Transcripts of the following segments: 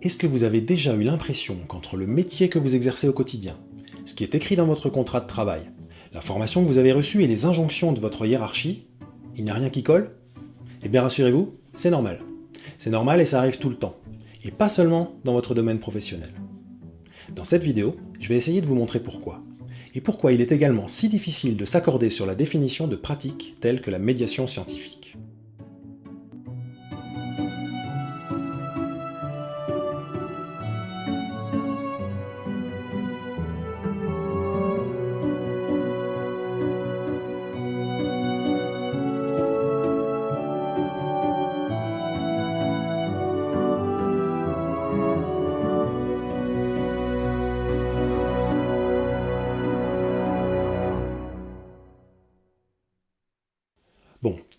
Est-ce que vous avez déjà eu l'impression qu'entre le métier que vous exercez au quotidien, ce qui est écrit dans votre contrat de travail, la formation que vous avez reçue et les injonctions de votre hiérarchie, il n'y a rien qui colle? Eh bien rassurez-vous, c'est normal. C'est normal et ça arrive tout le temps. Et pas seulement dans votre domaine professionnel. Dans cette vidéo, je vais essayer de vous montrer pourquoi. Et pourquoi il est également si difficile de s'accorder sur la définition de pratiques telles que la médiation scientifique.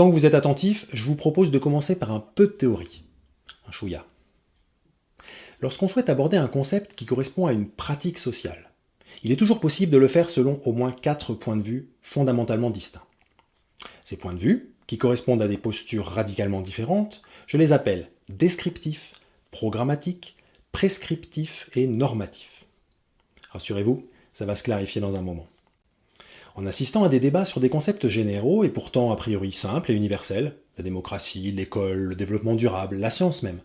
Tant que vous êtes attentif, je vous propose de commencer par un peu de théorie. Un chouïa. Lorsqu'on souhaite aborder un concept qui correspond à une pratique sociale, il est toujours possible de le faire selon au moins quatre points de vue fondamentalement distincts. Ces points de vue, qui correspondent à des postures radicalement différentes, je les appelle descriptifs, programmatiques, prescriptifs et normatifs. Rassurez-vous, ça va se clarifier dans un moment. En assistant à des débats sur des concepts généraux et pourtant a priori simples et universels, la démocratie, l'école, le développement durable, la science même,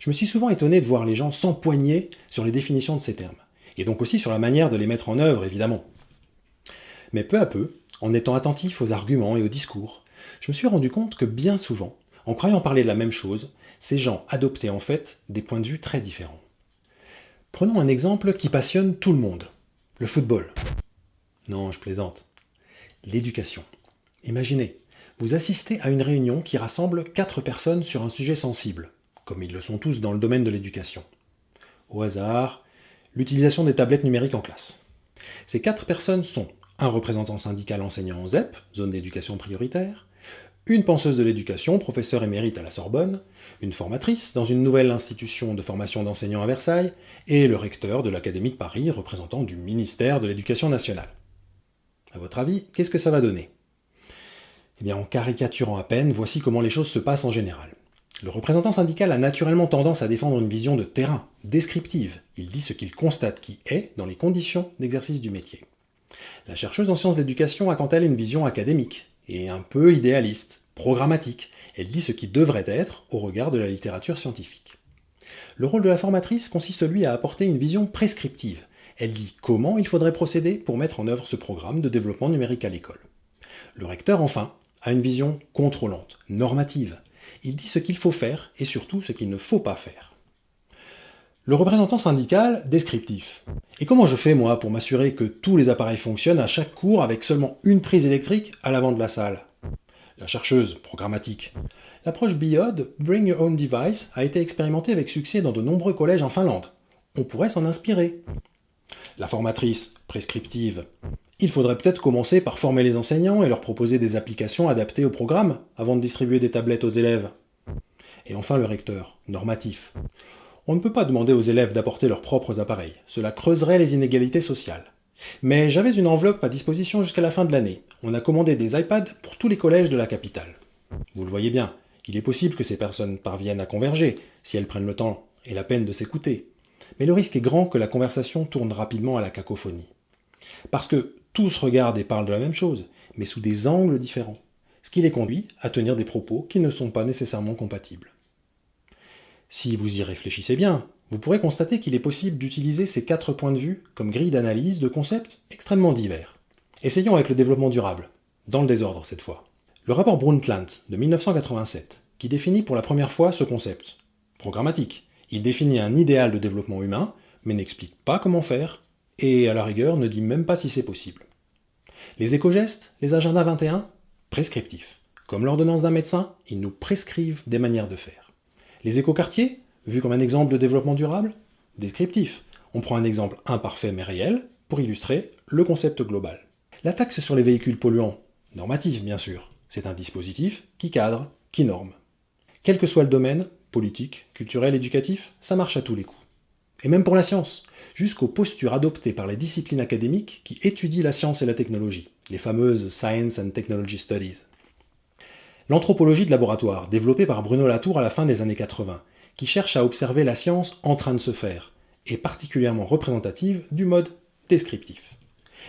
je me suis souvent étonné de voir les gens s'empoigner sur les définitions de ces termes, et donc aussi sur la manière de les mettre en œuvre, évidemment. Mais peu à peu, en étant attentif aux arguments et aux discours, je me suis rendu compte que bien souvent, en croyant parler de la même chose, ces gens adoptaient en fait des points de vue très différents. Prenons un exemple qui passionne tout le monde, le football. Non, je plaisante. L'éducation. Imaginez, vous assistez à une réunion qui rassemble quatre personnes sur un sujet sensible, comme ils le sont tous dans le domaine de l'éducation. Au hasard, l'utilisation des tablettes numériques en classe. Ces quatre personnes sont un représentant syndical enseignant en ZEP, zone d'éducation prioritaire, une penseuse de l'éducation, professeur émérite à la Sorbonne, une formatrice dans une nouvelle institution de formation d'enseignants à Versailles, et le recteur de l'Académie de Paris, représentant du ministère de l'Éducation nationale. À votre avis, qu'est-ce que ça va donner? Eh bien, en caricaturant à peine, voici comment les choses se passent en général. Le représentant syndical a naturellement tendance à défendre une vision de terrain, descriptive. Il dit ce qu'il constate qui est dans les conditions d'exercice du métier. La chercheuse en sciences d'éducation a quant à elle une vision académique, et un peu idéaliste, programmatique. Elle dit ce qui devrait être au regard de la littérature scientifique. Le rôle de la formatrice consiste lui à apporter une vision prescriptive, elle dit comment il faudrait procéder pour mettre en œuvre ce programme de développement numérique à l'école? Le recteur, enfin, a une vision contrôlante, normative. Il dit ce qu'il faut faire et surtout ce qu'il ne faut pas faire. Le représentant syndical, descriptif. Et comment je fais, moi, pour m'assurer que tous les appareils fonctionnent à chaque cours avec seulement une prise électrique à l'avant de la salle? La chercheuse, programmatique. L'approche BIOD, Bring Your Own Device, a été expérimentée avec succès dans de nombreux collèges en Finlande. On pourrait s'en inspirer. La formatrice prescriptive. Il faudrait peut-être commencer par former les enseignants et leur proposer des applications adaptées au programme avant de distribuer des tablettes aux élèves. Et enfin le recteur, normatif. On ne peut pas demander aux élèves d'apporter leurs propres appareils, cela creuserait les inégalités sociales. Mais j'avais une enveloppe à disposition jusqu'à la fin de l'année. On a commandé des iPads pour tous les collèges de la capitale. Vous le voyez bien, il est possible que ces personnes parviennent à converger, si elles prennent le temps et la peine de s'écouter mais le risque est grand que la conversation tourne rapidement à la cacophonie. Parce que tous regardent et parlent de la même chose, mais sous des angles différents, ce qui les conduit à tenir des propos qui ne sont pas nécessairement compatibles. Si vous y réfléchissez bien, vous pourrez constater qu'il est possible d'utiliser ces quatre points de vue comme grille d'analyse de concepts extrêmement divers. Essayons avec le développement durable, dans le désordre cette fois. Le rapport Brundtland de 1987, qui définit pour la première fois ce concept, programmatique, il définit un idéal de développement humain, mais n'explique pas comment faire, et à la rigueur ne dit même pas si c'est possible. Les éco-gestes, les agendas 21, prescriptifs. Comme l'ordonnance d'un médecin, ils nous prescrivent des manières de faire. Les écoquartiers, vus comme un exemple de développement durable, descriptif. On prend un exemple imparfait mais réel pour illustrer le concept global. La taxe sur les véhicules polluants, normative bien sûr, c'est un dispositif qui cadre, qui norme. Quel que soit le domaine, politique, culturel, éducatif, ça marche à tous les coups. Et même pour la science, jusqu'aux postures adoptées par les disciplines académiques qui étudient la science et la technologie, les fameuses Science and Technology Studies. L'anthropologie de laboratoire, développée par Bruno Latour à la fin des années 80, qui cherche à observer la science en train de se faire, et particulièrement représentative du mode descriptif.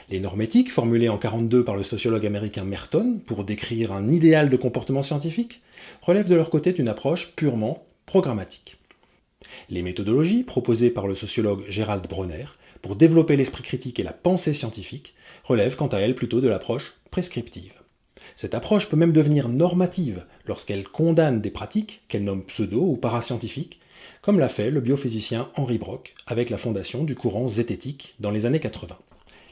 Les normes éthiques, formulées en 1942 par le sociologue américain Merton pour décrire un idéal de comportement scientifique, relèvent de leur côté d'une approche purement programmatique. Les méthodologies proposées par le sociologue Gérald Bronner pour développer l'esprit critique et la pensée scientifique relèvent quant à elles plutôt de l'approche prescriptive. Cette approche peut même devenir normative lorsqu'elle condamne des pratiques qu'elle nomme pseudo ou parascientifiques, comme l'a fait le biophysicien Henri Brock avec la fondation du courant zététique dans les années 80.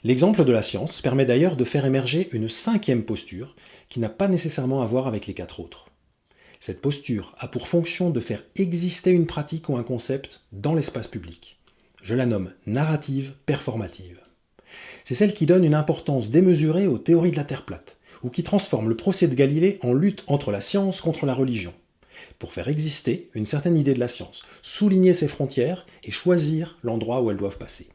L'exemple de la science permet d'ailleurs de faire émerger une cinquième posture qui n'a pas nécessairement à voir avec les quatre autres. Cette posture a pour fonction de faire exister une pratique ou un concept dans l'espace public. Je la nomme narrative performative. C'est celle qui donne une importance démesurée aux théories de la Terre plate, ou qui transforme le procès de Galilée en lutte entre la science contre la religion, pour faire exister une certaine idée de la science, souligner ses frontières et choisir l'endroit où elles doivent passer.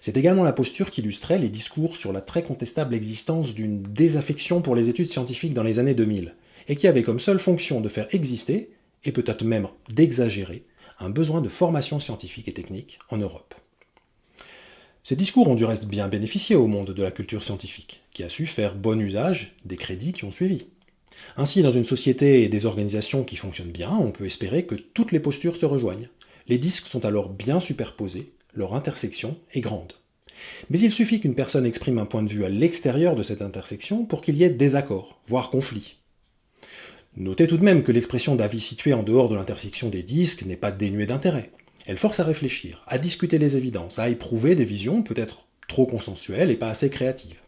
C'est également la posture qui illustrait les discours sur la très contestable existence d'une désaffection pour les études scientifiques dans les années 2000, et qui avait comme seule fonction de faire exister, et peut-être même d'exagérer, un besoin de formation scientifique et technique en Europe. Ces discours ont du reste bien bénéficié au monde de la culture scientifique, qui a su faire bon usage des crédits qui ont suivi. Ainsi, dans une société et des organisations qui fonctionnent bien, on peut espérer que toutes les postures se rejoignent. Les disques sont alors bien superposés, leur intersection est grande. Mais il suffit qu'une personne exprime un point de vue à l'extérieur de cette intersection pour qu'il y ait désaccord, voire conflit. Notez tout de même que l'expression d'avis situé en dehors de l'intersection des disques n'est pas dénuée d'intérêt. Elle force à réfléchir, à discuter les évidences, à éprouver des visions peut-être trop consensuelles et pas assez créatives.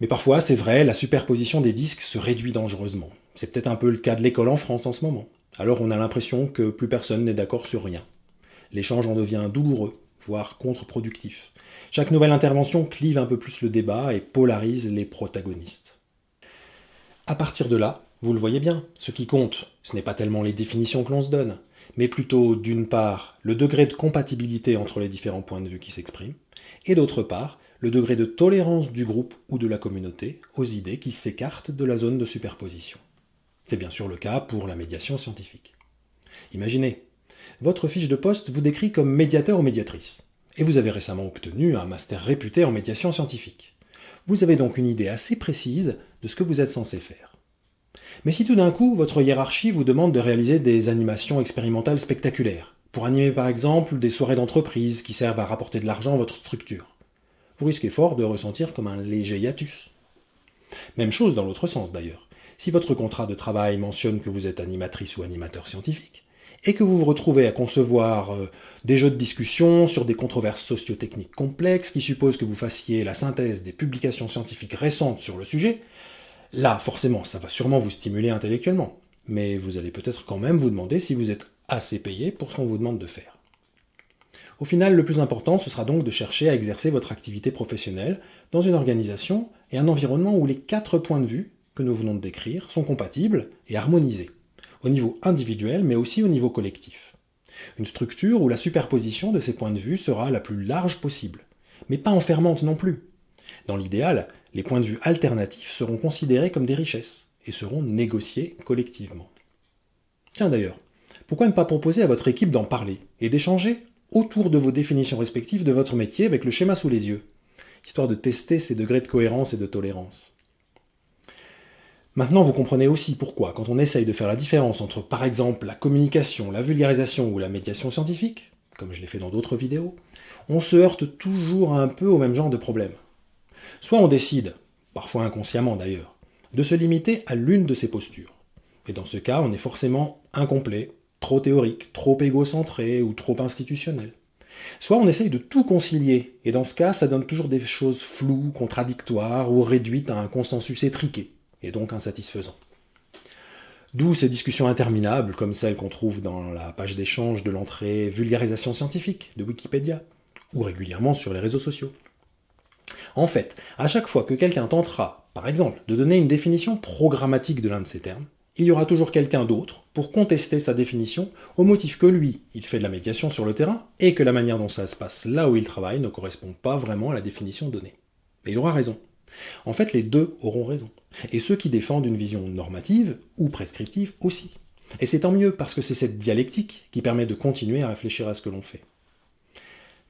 Mais parfois, c'est vrai, la superposition des disques se réduit dangereusement. C'est peut-être un peu le cas de l'école en France en ce moment. Alors on a l'impression que plus personne n'est d'accord sur rien. L'échange en devient douloureux, voire contre-productif. Chaque nouvelle intervention clive un peu plus le débat et polarise les protagonistes. À partir de là, vous le voyez bien, ce qui compte, ce n'est pas tellement les définitions que l'on se donne, mais plutôt, d'une part, le degré de compatibilité entre les différents points de vue qui s'expriment, et d'autre part, le degré de tolérance du groupe ou de la communauté aux idées qui s'écartent de la zone de superposition. C'est bien sûr le cas pour la médiation scientifique. Imaginez, votre fiche de poste vous décrit comme médiateur ou médiatrice, et vous avez récemment obtenu un master réputé en médiation scientifique. Vous avez donc une idée assez précise de ce que vous êtes censé faire. Mais si tout d'un coup, votre hiérarchie vous demande de réaliser des animations expérimentales spectaculaires, pour animer par exemple des soirées d'entreprise qui servent à rapporter de l'argent à votre structure, vous risquez fort de ressentir comme un léger hiatus. Même chose dans l'autre sens d'ailleurs. Si votre contrat de travail mentionne que vous êtes animatrice ou animateur scientifique, et que vous vous retrouvez à concevoir euh, des jeux de discussion sur des controverses socio-techniques complexes qui supposent que vous fassiez la synthèse des publications scientifiques récentes sur le sujet, Là, forcément, ça va sûrement vous stimuler intellectuellement, mais vous allez peut-être quand même vous demander si vous êtes assez payé pour ce qu'on vous demande de faire. Au final, le plus important, ce sera donc de chercher à exercer votre activité professionnelle dans une organisation et un environnement où les quatre points de vue que nous venons de décrire sont compatibles et harmonisés, au niveau individuel mais aussi au niveau collectif. Une structure où la superposition de ces points de vue sera la plus large possible, mais pas enfermante non plus. Dans l'idéal, les points de vue alternatifs seront considérés comme des richesses et seront négociés collectivement. Tiens d'ailleurs, pourquoi ne pas proposer à votre équipe d'en parler et d'échanger autour de vos définitions respectives de votre métier avec le schéma sous les yeux, histoire de tester ces degrés de cohérence et de tolérance? Maintenant, vous comprenez aussi pourquoi, quand on essaye de faire la différence entre, par exemple, la communication, la vulgarisation ou la médiation scientifique, comme je l'ai fait dans d'autres vidéos, on se heurte toujours un peu au même genre de problème. Soit on décide, parfois inconsciemment d'ailleurs, de se limiter à l'une de ces postures. Et dans ce cas, on est forcément incomplet, trop théorique, trop égocentré ou trop institutionnel. Soit on essaye de tout concilier, et dans ce cas, ça donne toujours des choses floues, contradictoires ou réduites à un consensus étriqué, et donc insatisfaisant. D'où ces discussions interminables, comme celles qu'on trouve dans la page d'échange de l'entrée Vulgarisation scientifique de Wikipédia, ou régulièrement sur les réseaux sociaux. En fait, à chaque fois que quelqu'un tentera, par exemple, de donner une définition programmatique de l'un de ces termes, il y aura toujours quelqu'un d'autre pour contester sa définition au motif que lui, il fait de la médiation sur le terrain et que la manière dont ça se passe là où il travaille ne correspond pas vraiment à la définition donnée. Et il aura raison. En fait, les deux auront raison. Et ceux qui défendent une vision normative ou prescriptive aussi. Et c'est tant mieux parce que c'est cette dialectique qui permet de continuer à réfléchir à ce que l'on fait.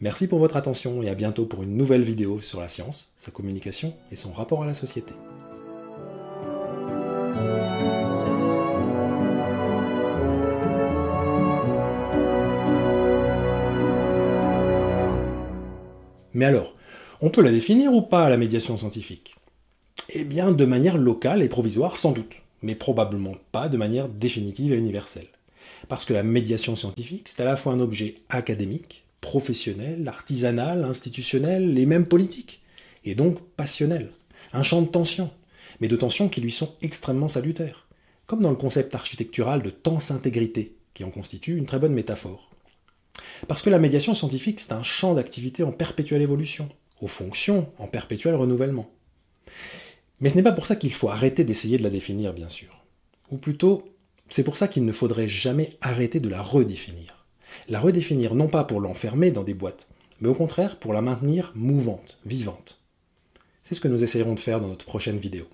Merci pour votre attention et à bientôt pour une nouvelle vidéo sur la science, sa communication et son rapport à la société. Mais alors, on peut la définir ou pas, la médiation scientifique? Eh bien, de manière locale et provisoire, sans doute, mais probablement pas de manière définitive et universelle. Parce que la médiation scientifique, c'est à la fois un objet académique, professionnel, artisanal, institutionnel et même politique, et donc passionnel, un champ de tension, mais de tensions qui lui sont extrêmement salutaires, comme dans le concept architectural de tense-intégrité, qui en constitue une très bonne métaphore. Parce que la médiation scientifique, c'est un champ d'activité en perpétuelle évolution, aux fonctions en perpétuel renouvellement. Mais ce n'est pas pour ça qu'il faut arrêter d'essayer de la définir, bien sûr. Ou plutôt, c'est pour ça qu'il ne faudrait jamais arrêter de la redéfinir. La redéfinir non pas pour l'enfermer dans des boîtes, mais au contraire pour la maintenir mouvante, vivante. C'est ce que nous essayerons de faire dans notre prochaine vidéo.